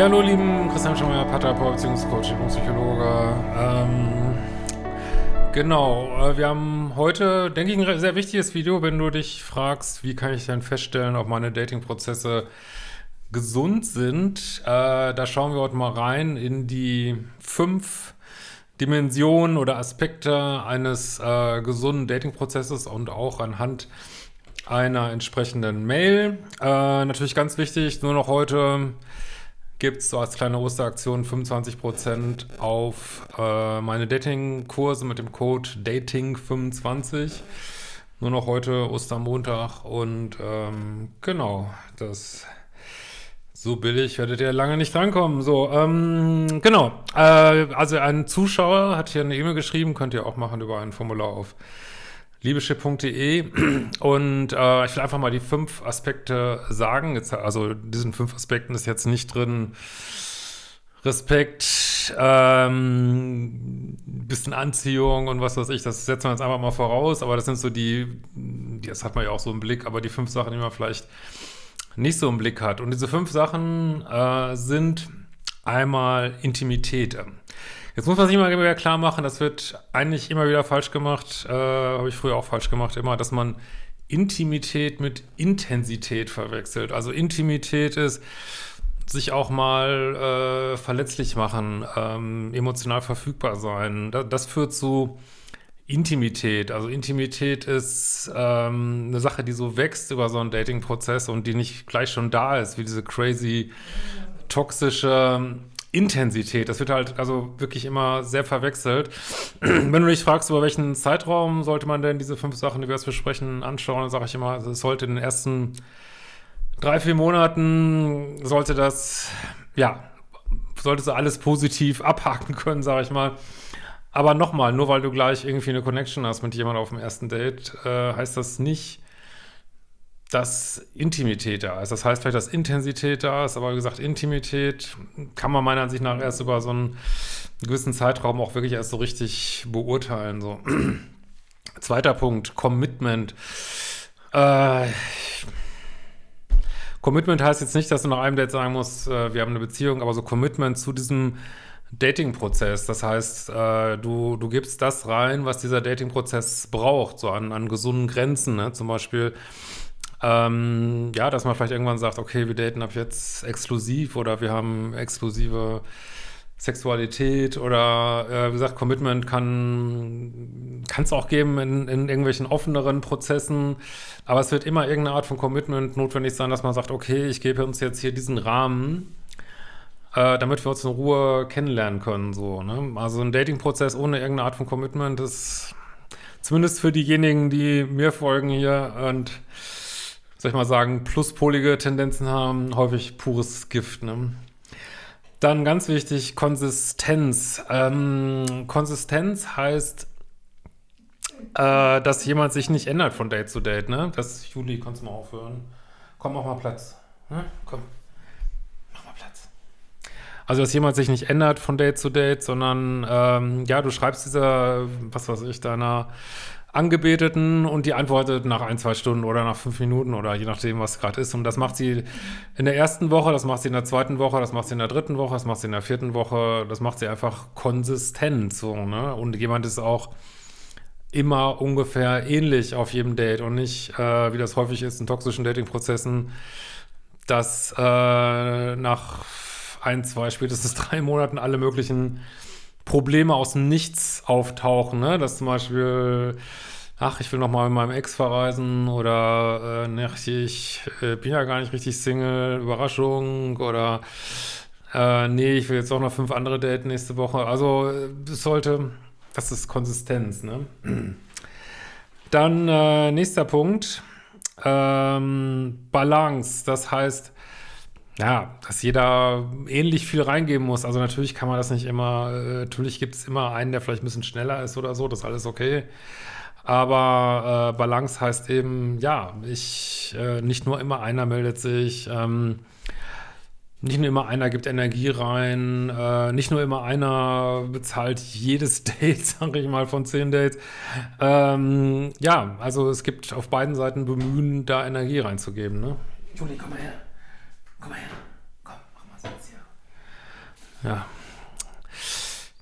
Ja, hallo lieben Christian Schemmer, Paartherapeut, Beziehungscoach, Psychologe. Ähm, genau, äh, wir haben heute, denke ich, ein sehr wichtiges Video, wenn du dich fragst, wie kann ich denn feststellen, ob meine Datingprozesse gesund sind. Äh, da schauen wir heute mal rein in die fünf Dimensionen oder Aspekte eines äh, gesunden Datingprozesses und auch anhand einer entsprechenden Mail. Äh, natürlich ganz wichtig, nur noch heute gibt es so als kleine Osteraktion 25% auf äh, meine Dating-Kurse mit dem Code Dating25. Nur noch heute Ostermontag und ähm, genau, das so billig werdet ihr lange nicht drankommen. So, ähm, genau. Äh, also ein Zuschauer hat hier eine E-Mail geschrieben, könnt ihr auch machen über ein Formular auf liebeschip.de und äh, ich will einfach mal die fünf Aspekte sagen. Jetzt, also diesen fünf Aspekten ist jetzt nicht drin Respekt, ähm, bisschen Anziehung und was weiß ich, das setzen wir jetzt einfach mal voraus, aber das sind so die, das hat man ja auch so im Blick, aber die fünf Sachen, die man vielleicht nicht so im Blick hat. Und diese fünf Sachen äh, sind einmal Intimität. Jetzt muss man sich immer wieder klar machen, das wird eigentlich immer wieder falsch gemacht, äh, habe ich früher auch falsch gemacht, immer, dass man Intimität mit Intensität verwechselt. Also Intimität ist sich auch mal äh, verletzlich machen, ähm, emotional verfügbar sein. Das, das führt zu Intimität. Also Intimität ist ähm, eine Sache, die so wächst über so einen Dating-Prozess und die nicht gleich schon da ist, wie diese crazy, toxische Intensität. Das wird halt also wirklich immer sehr verwechselt. Wenn du dich fragst, über welchen Zeitraum sollte man denn diese fünf Sachen, die wir jetzt besprechen, anschauen, dann sage ich immer, es sollte in den ersten drei, vier Monaten sollte das, ja, solltest du alles positiv abhaken können, sage ich mal. Aber nochmal, nur weil du gleich irgendwie eine Connection hast mit jemandem auf dem ersten Date, äh, heißt das nicht, dass Intimität da ist. Das heißt vielleicht, dass Intensität da ist, aber wie gesagt, Intimität kann man meiner Ansicht nach erst über so einen gewissen Zeitraum auch wirklich erst so richtig beurteilen. So. Zweiter Punkt, Commitment. Äh, Commitment heißt jetzt nicht, dass du nach einem Date sagen musst, äh, wir haben eine Beziehung, aber so Commitment zu diesem Dating-Prozess. Das heißt, äh, du, du gibst das rein, was dieser Dating-Prozess braucht, so an, an gesunden Grenzen. Ne? Zum Beispiel, ähm, ja, dass man vielleicht irgendwann sagt, okay, wir daten ab jetzt exklusiv oder wir haben exklusive Sexualität oder äh, wie gesagt, Commitment kann es auch geben in, in irgendwelchen offeneren Prozessen, aber es wird immer irgendeine Art von Commitment notwendig sein, dass man sagt, okay, ich gebe uns jetzt hier diesen Rahmen, äh, damit wir uns in Ruhe kennenlernen können. So, ne? Also ein Dating-Prozess ohne irgendeine Art von Commitment ist zumindest für diejenigen, die mir folgen hier und soll ich mal sagen, pluspolige Tendenzen haben, häufig pures Gift. Ne? Dann ganz wichtig, Konsistenz. Ähm, Konsistenz heißt, äh, dass jemand sich nicht ändert von Date zu Date. Ne? Das, Juli, kannst du mal aufhören. Komm, mach mal Platz. Ne? Komm. Also, dass jemand sich nicht ändert von Date zu Date, sondern, ähm, ja, du schreibst dieser, was weiß ich, deiner Angebeteten und die antwortet nach ein, zwei Stunden oder nach fünf Minuten oder je nachdem, was gerade ist. Und das macht sie in der ersten Woche, das macht sie in der zweiten Woche, das macht sie in der dritten Woche, das macht sie in der vierten Woche, das macht sie einfach konsistent so, ne? Und jemand ist auch immer ungefähr ähnlich auf jedem Date und nicht, äh, wie das häufig ist in toxischen Dating-Prozessen, dass äh, nach ein, zwei, spätestens drei Monaten alle möglichen Probleme aus dem Nichts auftauchen, ne? Dass zum Beispiel, ach, ich will noch mal mit meinem Ex verreisen oder äh, ne, ich äh, bin ja gar nicht richtig Single, Überraschung oder äh, nee, ich will jetzt auch noch fünf andere daten nächste Woche. Also es sollte, das ist Konsistenz, ne? Dann äh, nächster Punkt, ähm, Balance, das heißt, ja, dass jeder ähnlich viel reingeben muss. Also natürlich kann man das nicht immer, äh, natürlich gibt es immer einen, der vielleicht ein bisschen schneller ist oder so, das ist alles okay. Aber äh, Balance heißt eben, ja, ich, äh, nicht nur immer einer meldet sich, ähm, nicht nur immer einer gibt Energie rein, äh, nicht nur immer einer bezahlt jedes Date, sage ich mal, von zehn Dates. Ähm, ja, also es gibt auf beiden Seiten Bemühen, da Energie reinzugeben. Ne? Juli, komm mal her. Komm mal her. Komm, mach mal Sitz hier. Ja.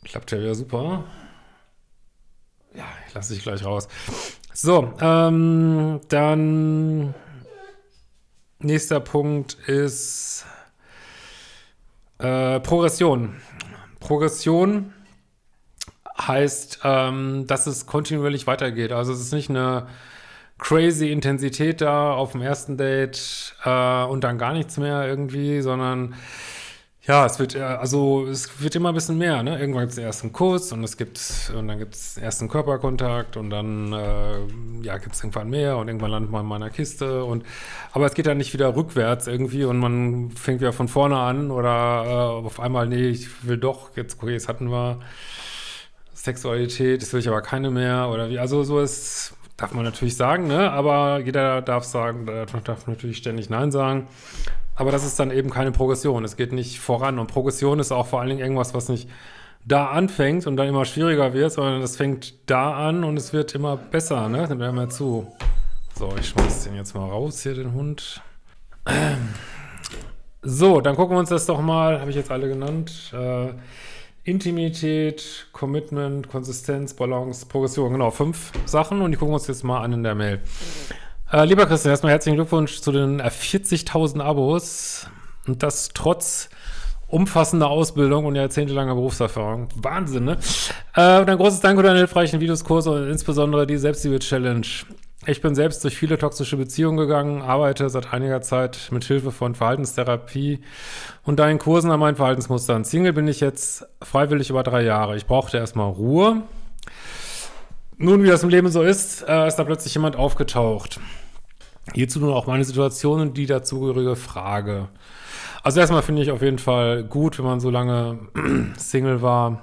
Klappt ja wieder super. Ja, ich lasse dich gleich raus. So, ähm, dann nächster Punkt ist äh, Progression. Progression heißt, ähm, dass es kontinuierlich weitergeht. Also es ist nicht eine crazy Intensität da auf dem ersten Date äh, und dann gar nichts mehr irgendwie, sondern ja, es wird, äh, also es wird immer ein bisschen mehr, ne? Irgendwann gibt es den ersten Kuss und es gibt, und dann gibt es ersten Körperkontakt und dann, äh, ja, gibt es irgendwann mehr und irgendwann landet man in meiner Kiste und, aber es geht dann nicht wieder rückwärts irgendwie und man fängt wieder von vorne an oder äh, auf einmal, nee, ich will doch, jetzt, okay, jetzt hatten wir Sexualität, jetzt will ich aber keine mehr oder wie, also so ist, darf man natürlich sagen, ne? Aber jeder darf sagen, darf natürlich ständig Nein sagen. Aber das ist dann eben keine Progression. Es geht nicht voran. Und Progression ist auch vor allen Dingen irgendwas, was nicht da anfängt und dann immer schwieriger wird, sondern es fängt da an und es wird immer besser, ne? Hören wir zu. So, ich schmeiß den jetzt mal raus hier, den Hund. So, dann gucken wir uns das doch mal, habe ich jetzt alle genannt. Äh, Intimität, Commitment, Konsistenz, Balance, Progression, genau, fünf Sachen und die gucken wir uns jetzt mal an in der Mail. Äh, lieber Christian, erstmal herzlichen Glückwunsch zu den 40.000 Abos und das trotz umfassender Ausbildung und jahrzehntelanger Berufserfahrung. Wahnsinn, ne? Äh, und ein großes Dank für deine hilfreichen Videoskurse und insbesondere die Selbstliebe-Challenge. Ich bin selbst durch viele toxische Beziehungen gegangen, arbeite seit einiger Zeit mit Hilfe von Verhaltenstherapie und deinen Kursen an meinen Verhaltensmustern. Single bin ich jetzt freiwillig über drei Jahre. Ich brauchte erstmal Ruhe nun, wie das im Leben so ist, äh, ist da plötzlich jemand aufgetaucht. Hierzu nun auch meine Situation und die dazugehörige Frage. Also erstmal finde ich auf jeden Fall gut, wenn man so lange Single war.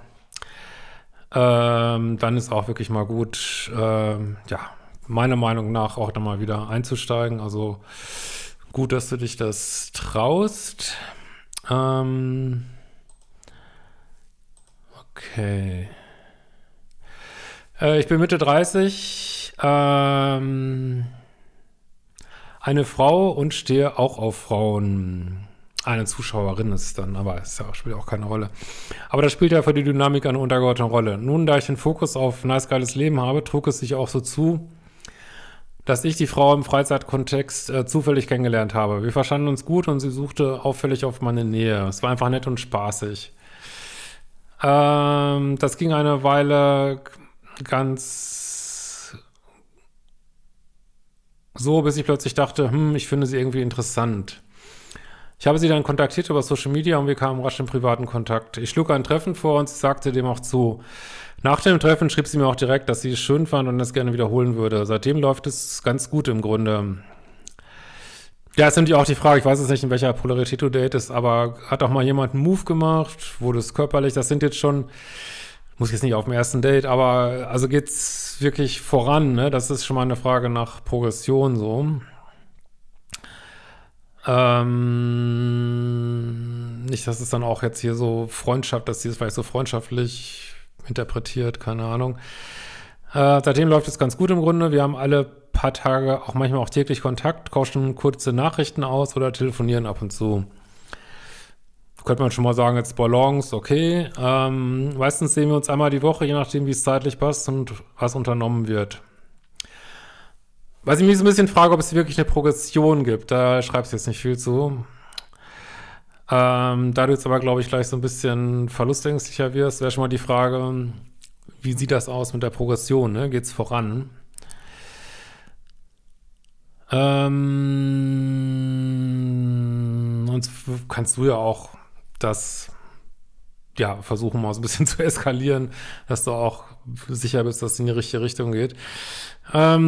Ähm, dann ist auch wirklich mal gut, ähm, ja, meiner Meinung nach auch dann mal wieder einzusteigen. Also gut, dass du dich das traust. Ähm, okay. Äh, ich bin Mitte 30, ähm, eine Frau und stehe auch auf Frauen. Eine Zuschauerin ist dann, aber es ja, spielt auch keine Rolle. Aber das spielt ja für die Dynamik eine untergeordnete Rolle. Nun, da ich den Fokus auf nice, geiles Leben habe, trug es sich auch so zu, dass ich die Frau im Freizeitkontext äh, zufällig kennengelernt habe. Wir verstanden uns gut und sie suchte auffällig auf meine Nähe. Es war einfach nett und spaßig. Ähm, das ging eine Weile ganz so, bis ich plötzlich dachte, hm, ich finde sie irgendwie interessant. Ich habe sie dann kontaktiert über Social Media und wir kamen rasch in privaten Kontakt. Ich schlug ein Treffen vor und sie sagte dem auch zu. Nach dem Treffen schrieb sie mir auch direkt, dass sie es schön fand und es gerne wiederholen würde. Seitdem läuft es ganz gut im Grunde. Ja, ist natürlich auch die Frage, ich weiß jetzt nicht, in welcher Polarität du datest, aber hat auch mal jemand einen Move gemacht? Wurde es körperlich? Das sind jetzt schon muss jetzt nicht auf dem ersten Date, aber also geht's wirklich voran, ne? Das ist schon mal eine Frage nach Progression so. Ähm, nicht, dass es dann auch jetzt hier so Freundschaft, dass sie es vielleicht so freundschaftlich interpretiert, keine Ahnung. Äh, seitdem läuft es ganz gut im Grunde. Wir haben alle paar Tage, auch manchmal auch täglich Kontakt, tauschen kurze Nachrichten aus oder telefonieren ab und zu könnte man schon mal sagen, jetzt Balance, okay. Ähm, meistens sehen wir uns einmal die Woche, je nachdem, wie es zeitlich passt und was unternommen wird. Was ich mich so ein bisschen frage, ob es wirklich eine Progression gibt. Da schreibst du jetzt nicht viel zu. Ähm, da du jetzt aber, glaube ich, gleich so ein bisschen verlustängstlicher wirst, wäre schon mal die Frage, wie sieht das aus mit der Progression? Ne? Geht es voran? Ähm, sonst kannst du ja auch das ja, versuchen mal so ein bisschen zu eskalieren, dass du auch sicher bist, dass es in die richtige Richtung geht. Ähm,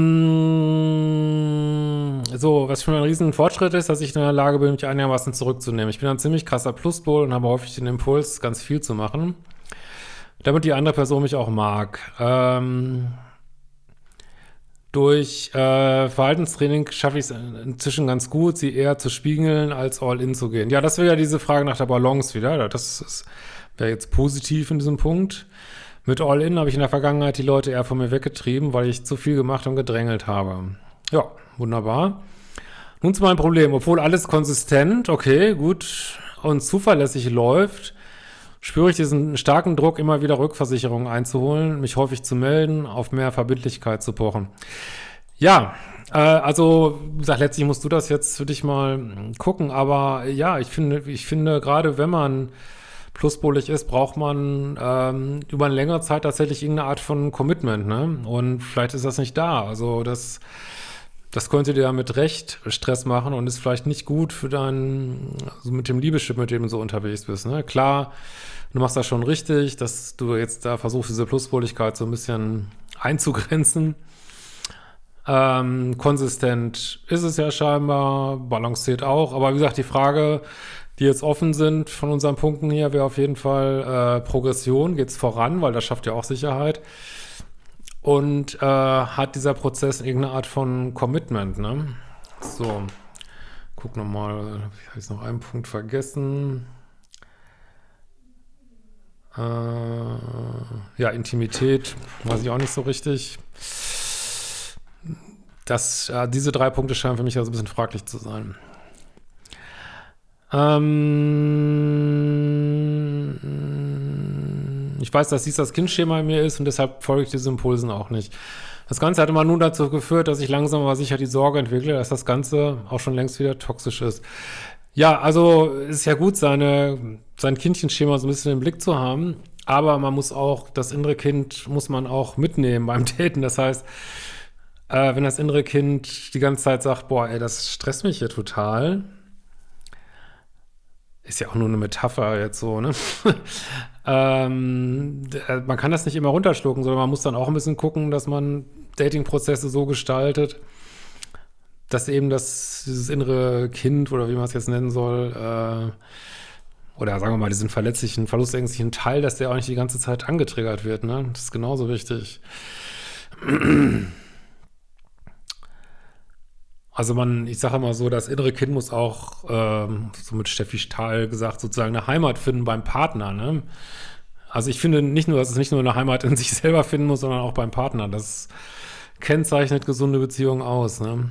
so, was schon ein riesen Fortschritt ist, dass ich in der Lage bin, mich einigermaßen zurückzunehmen. Ich bin ein ziemlich krasser Pluspol und habe häufig den Impuls, ganz viel zu machen, damit die andere Person mich auch mag. Ähm, durch äh, Verhaltenstraining schaffe ich es inzwischen ganz gut, sie eher zu spiegeln, als all in zu gehen. Ja, das wäre ja diese Frage nach der Balance wieder. Das wäre jetzt positiv in diesem Punkt. Mit all in habe ich in der Vergangenheit die Leute eher von mir weggetrieben, weil ich zu viel gemacht und gedrängelt habe. Ja, wunderbar. Nun zu meinem Problem. Obwohl alles konsistent, okay, gut und zuverlässig läuft, spüre ich diesen starken Druck, immer wieder Rückversicherungen einzuholen, mich häufig zu melden, auf mehr Verbindlichkeit zu pochen. Ja, äh, also, wie gesagt, letztlich musst du das jetzt für dich mal gucken, aber ja, ich finde, ich finde, gerade wenn man pluspolig ist, braucht man ähm, über eine längere Zeit tatsächlich irgendeine Art von Commitment, ne? Und vielleicht ist das nicht da. Also das, das könnte dir mit Recht Stress machen und ist vielleicht nicht gut für dein, also mit dem Liebeschip, mit dem du so unterwegs bist, ne? Klar, du machst das schon richtig, dass du jetzt da versuchst, diese Pluspoligkeit so ein bisschen einzugrenzen. Ähm, konsistent ist es ja scheinbar, balanciert auch, aber wie gesagt, die Frage, die jetzt offen sind von unseren Punkten hier, wäre auf jeden Fall äh, Progression, geht es voran, weil das schafft ja auch Sicherheit. Und äh, hat dieser Prozess irgendeine Art von Commitment, ne? So, guck nochmal, ich habe jetzt noch einen Punkt vergessen. Äh, ja, Intimität, weiß ich auch nicht so richtig. Das, äh, diese drei Punkte scheinen für mich also ein bisschen fraglich zu sein. Ähm, ich weiß, dass dies das Kindschema in mir ist und deshalb folge ich diesen Impulsen auch nicht. Das Ganze hat immer nun dazu geführt, dass ich langsam aber sicher die Sorge entwickle, dass das Ganze auch schon längst wieder toxisch ist. Ja, also ist ja gut, seine, sein Kindchenschema so ein bisschen im Blick zu haben, aber man muss auch, das innere Kind muss man auch mitnehmen beim Daten. Das heißt, äh, wenn das innere Kind die ganze Zeit sagt, boah, ey, das stresst mich hier total, ist ja auch nur eine Metapher jetzt so, ne? ähm, äh, man kann das nicht immer runterschlucken, sondern man muss dann auch ein bisschen gucken, dass man Dating-Prozesse so gestaltet, dass eben das, dieses innere Kind oder wie man es jetzt nennen soll, äh, oder sagen wir mal, diesen verletzlichen, verlustängstlichen Teil, dass der auch nicht die ganze Zeit angetriggert wird, ne? Das ist genauso wichtig. Also man, ich sage immer so, das innere Kind muss auch, ähm, so mit Steffi Stahl gesagt, sozusagen eine Heimat finden beim Partner. Ne? Also ich finde nicht nur, dass es nicht nur eine Heimat in sich selber finden muss, sondern auch beim Partner. Das kennzeichnet gesunde Beziehungen aus. Ne?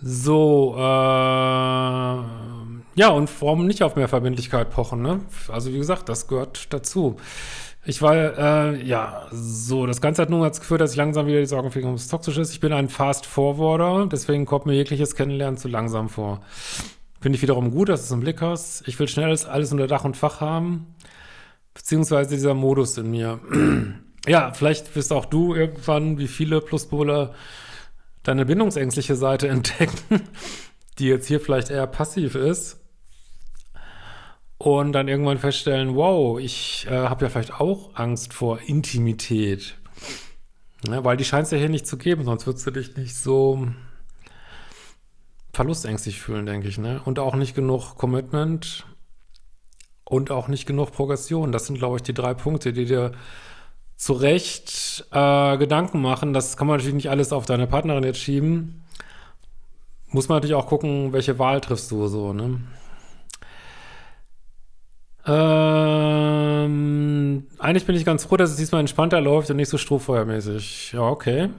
So, äh, ja, und warum nicht auf mehr Verbindlichkeit pochen, ne? Also wie gesagt, das gehört dazu. Ich war, äh, ja, so, das Ganze hat nun dazu geführt, dass ich langsam wieder die Sorgen ob es toxisch ist. Ich bin ein Fast-Forwarder, deswegen kommt mir jegliches Kennenlernen zu langsam vor. Finde ich wiederum gut, dass du es im Blick hast. Ich will schnell alles unter Dach und Fach haben, beziehungsweise dieser Modus in mir. ja, vielleicht wirst auch du irgendwann, wie viele Pluspole, deine bindungsängstliche Seite entdecken, die jetzt hier vielleicht eher passiv ist und dann irgendwann feststellen, wow, ich äh, habe ja vielleicht auch Angst vor Intimität. Ja, weil die scheint es ja hier nicht zu geben, sonst würdest du dich nicht so verlustängstlich fühlen, denke ich. Ne? Und auch nicht genug Commitment und auch nicht genug Progression. Das sind, glaube ich, die drei Punkte, die dir zu Recht äh, Gedanken machen. Das kann man natürlich nicht alles auf deine Partnerin jetzt schieben. Muss man natürlich auch gucken, welche Wahl triffst du so, ne? Ähm, eigentlich bin ich ganz froh, dass es diesmal entspannter läuft und nicht so strohfeuermäßig. Ja, okay.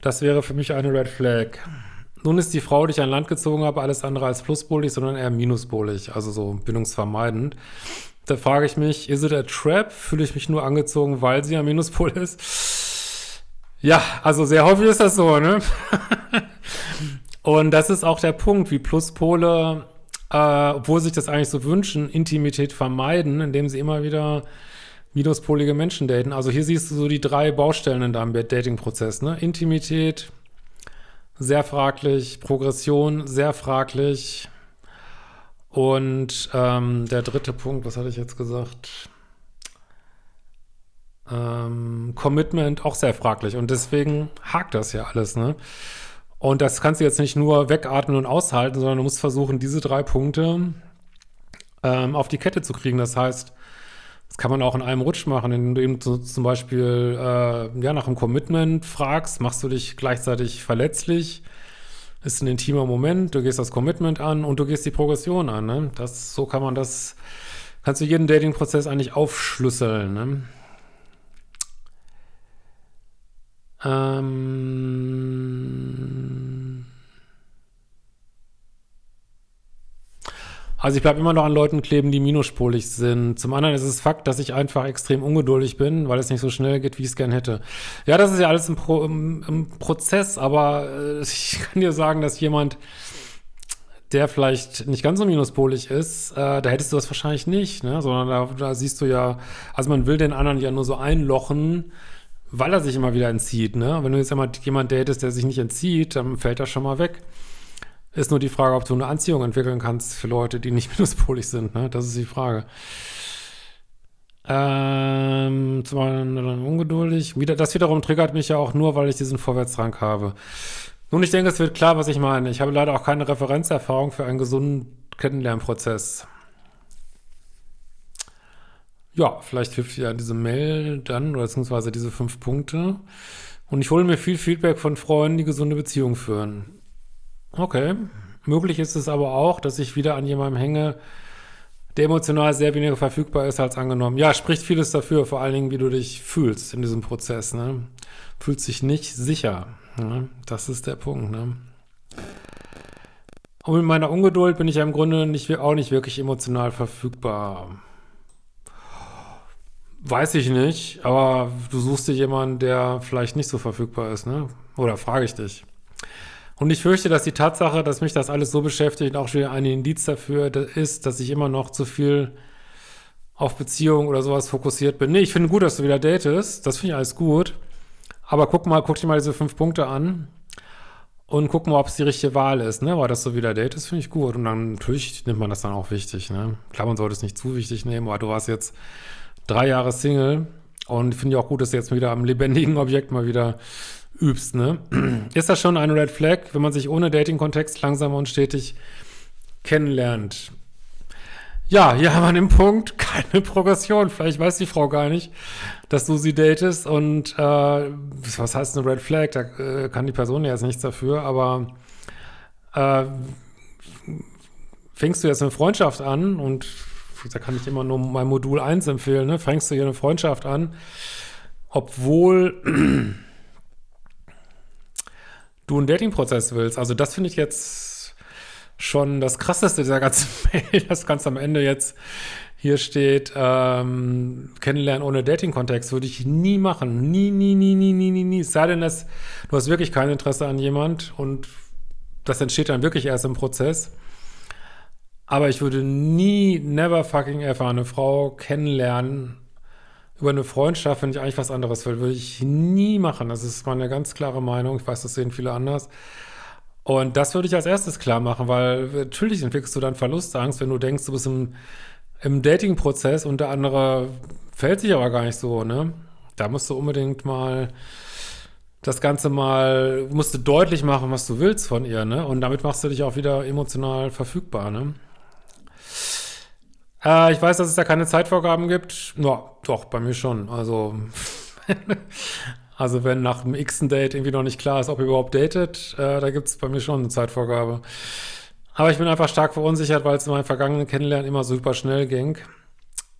Das wäre für mich eine Red Flag. Nun ist die Frau, die ich an Land gezogen habe, alles andere als pluspolig, sondern eher minuspolig, also so bindungsvermeidend. Da frage ich mich, is it a trap? Fühle ich mich nur angezogen, weil sie ein Minuspol ist? Ja, also sehr häufig ist das so, ne? und das ist auch der Punkt, wie Pluspole äh, obwohl sich das eigentlich so wünschen, Intimität vermeiden, indem sie immer wieder minuspolige Menschen daten. Also hier siehst du so die drei Baustellen in deinem Dating-Prozess. Ne? Intimität, sehr fraglich, Progression, sehr fraglich. Und ähm, der dritte Punkt, was hatte ich jetzt gesagt? Ähm, Commitment, auch sehr fraglich. Und deswegen hakt das ja alles, ne? Und das kannst du jetzt nicht nur wegatmen und aushalten, sondern du musst versuchen, diese drei Punkte ähm, auf die Kette zu kriegen. Das heißt, das kann man auch in einem Rutsch machen, indem du eben zu, zum Beispiel äh, ja, nach einem Commitment fragst, machst du dich gleichzeitig verletzlich, ist ein intimer Moment, du gehst das Commitment an und du gehst die Progression an. Ne? Das, so kann man das, kannst du jeden Dating-Prozess eigentlich aufschlüsseln. Ne? Ähm Also ich bleibe immer noch an Leuten kleben, die minuspolig sind. Zum anderen ist es Fakt, dass ich einfach extrem ungeduldig bin, weil es nicht so schnell geht, wie ich es gern hätte. Ja, das ist ja alles im, Pro, im, im Prozess, aber äh, ich kann dir sagen, dass jemand, der vielleicht nicht ganz so minuspolig ist, äh, da hättest du das wahrscheinlich nicht, ne? sondern da, da siehst du ja, also man will den anderen ja nur so einlochen, weil er sich immer wieder entzieht. Ne? Wenn du jetzt einmal jemand datest, der sich nicht entzieht, dann fällt er schon mal weg. Ist nur die Frage, ob du eine Anziehung entwickeln kannst für Leute, die nicht minuspolig sind. Ne? Das ist die Frage. Ähm, zum einen ungeduldig. Wieder, das wiederum triggert mich ja auch nur, weil ich diesen Vorwärtsdrang habe. Nun, ich denke, es wird klar, was ich meine. Ich habe leider auch keine Referenzerfahrung für einen gesunden Kennenlernprozess. Ja, vielleicht hilft ja diese Mail dann, oder beziehungsweise diese fünf Punkte. Und ich hole mir viel Feedback von Freunden, die gesunde Beziehungen führen. Okay. Möglich ist es aber auch, dass ich wieder an jemandem hänge, der emotional sehr weniger verfügbar ist als angenommen. Ja, spricht vieles dafür, vor allen Dingen, wie du dich fühlst in diesem Prozess. Ne? Fühlst dich nicht sicher. Ne? Das ist der Punkt. Ne? Und mit meiner Ungeduld bin ich ja im Grunde nicht, auch nicht wirklich emotional verfügbar. Weiß ich nicht, aber du suchst dir jemanden, der vielleicht nicht so verfügbar ist, ne? Oder frage ich dich. Und ich fürchte, dass die Tatsache, dass mich das alles so beschäftigt, auch schon ein Indiz dafür ist, dass ich immer noch zu viel auf Beziehungen oder sowas fokussiert bin. Nee, ich finde gut, dass du wieder datest. Das finde ich alles gut. Aber guck mal, guck dir mal diese fünf Punkte an und guck mal, ob es die richtige Wahl ist, ne? Weil das so wieder datest, finde ich gut. Und dann natürlich nimmt man das dann auch wichtig, ne? Klar, man sollte es nicht zu wichtig nehmen, aber du warst jetzt drei Jahre Single und finde ich auch gut, dass du jetzt wieder am lebendigen Objekt mal wieder übst, ne? Ist das schon eine Red Flag, wenn man sich ohne Dating-Kontext langsam und stetig kennenlernt? Ja, hier haben wir den Punkt, keine Progression. Vielleicht weiß die Frau gar nicht, dass du sie datest und äh, was heißt eine Red Flag? Da äh, kann die Person ja jetzt nichts dafür, aber äh, fängst du jetzt eine Freundschaft an und da kann ich immer nur mein Modul 1 empfehlen, ne? fängst du hier eine Freundschaft an, obwohl du einen Dating-Prozess willst. Also das finde ich jetzt schon das Krasseste dieser ganzen Mail, das ganz am Ende jetzt hier steht, ähm, kennenlernen ohne Dating-Kontext würde ich nie machen. Nie, nie, nie, nie, nie, nie, nie. Es sei denn, dass du hast wirklich kein Interesse an jemand und das entsteht dann wirklich erst im Prozess. Aber ich würde nie, never fucking ever eine Frau kennenlernen über eine Freundschaft, wenn ich eigentlich was anderes würde ich nie machen. Das ist meine ganz klare Meinung. Ich weiß, das sehen viele anders. Und das würde ich als erstes klar machen, weil natürlich entwickelst du dann Verlustangst, wenn du denkst, du bist im, im Dating-Prozess und der andere fällt sich aber gar nicht so, ne? Da musst du unbedingt mal das Ganze mal, musst du deutlich machen, was du willst von ihr, ne? Und damit machst du dich auch wieder emotional verfügbar, ne? Äh, ich weiß, dass es da keine Zeitvorgaben gibt. Ja, doch, bei mir schon. Also, also wenn nach dem x Date irgendwie noch nicht klar ist, ob ihr überhaupt datet, äh, da gibt es bei mir schon eine Zeitvorgabe. Aber ich bin einfach stark verunsichert, weil es in meinem vergangenen Kennenlernen immer super schnell ging,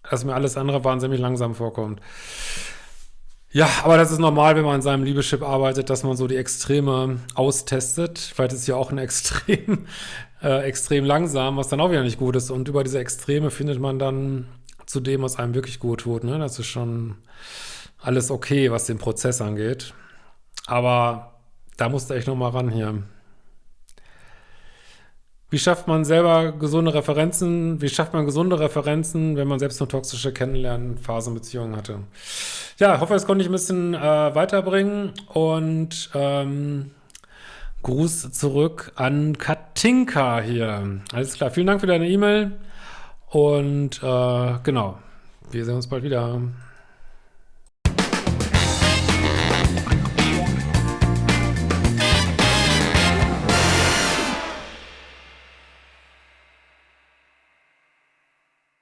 dass mir alles andere wahnsinnig langsam vorkommt. Ja, aber das ist normal, wenn man in seinem Liebeschip arbeitet, dass man so die Extreme austestet. Vielleicht ist ja auch ein Extrem äh, extrem langsam, was dann auch wieder nicht gut ist. Und über diese Extreme findet man dann zu dem, was einem wirklich gut tut. Ne? Das ist schon alles okay, was den Prozess angeht. Aber da musste echt noch mal ran hier. Wie schafft man selber gesunde Referenzen? Wie schafft man gesunde Referenzen, wenn man selbst eine toxische Kennenlernphase in Beziehungen hatte? Ja, ich hoffe, das konnte ich ein bisschen äh, weiterbringen und ähm, Gruß zurück an Katinka hier. Alles klar, vielen Dank für deine E-Mail und äh, genau, wir sehen uns bald wieder.